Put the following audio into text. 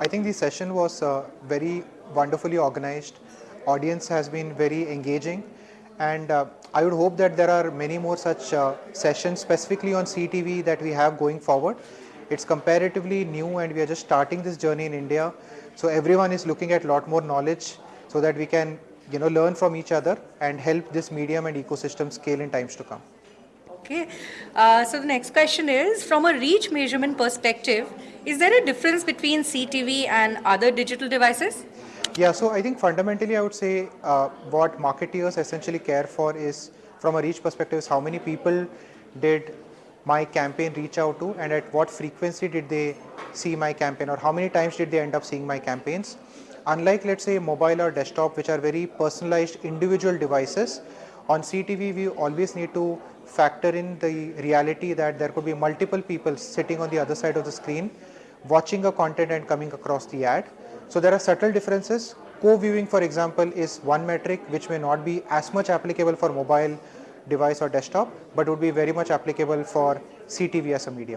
I think the session was uh, very wonderfully organized. Audience has been very engaging, and uh, I would hope that there are many more such uh, sessions specifically on CTV that we have going forward. It's comparatively new, and we are just starting this journey in India. So everyone is looking at lot more knowledge, so that we can, you know, learn from each other and help this medium and ecosystem scale in times to come. Okay. Uh, so the next question is, from a reach measurement perspective, is there a difference between CTV and other digital devices? Yeah, so I think fundamentally I would say uh, what marketeers essentially care for is from a reach perspective is how many people did my campaign reach out to and at what frequency did they see my campaign or how many times did they end up seeing my campaigns. Unlike let's say mobile or desktop which are very personalized individual devices, on CTV we always need to factor in the reality that there could be multiple people sitting on the other side of the screen watching a content and coming across the ad. So there are subtle differences. Co-viewing for example is one metric which may not be as much applicable for mobile device or desktop but would be very much applicable for CTV as a medium.